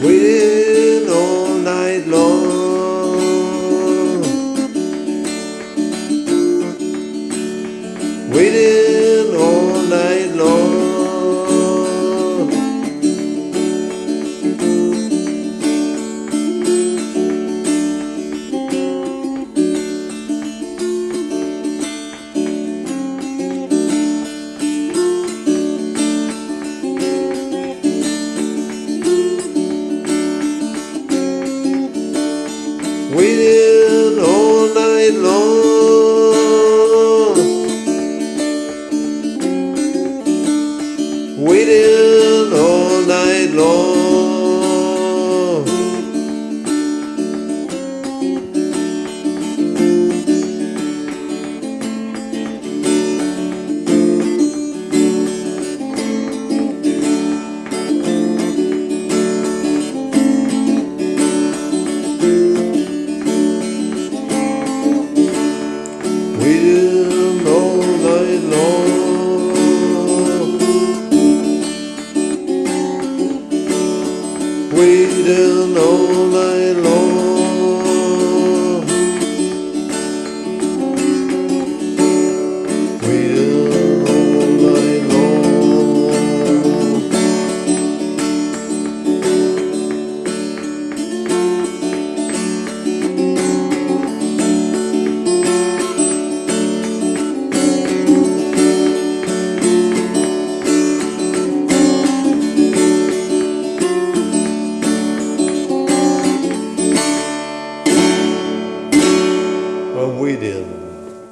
waiting all night long. Waiting Waiting all night long. Waiting all night long. Waiting all night long. We will know thy law.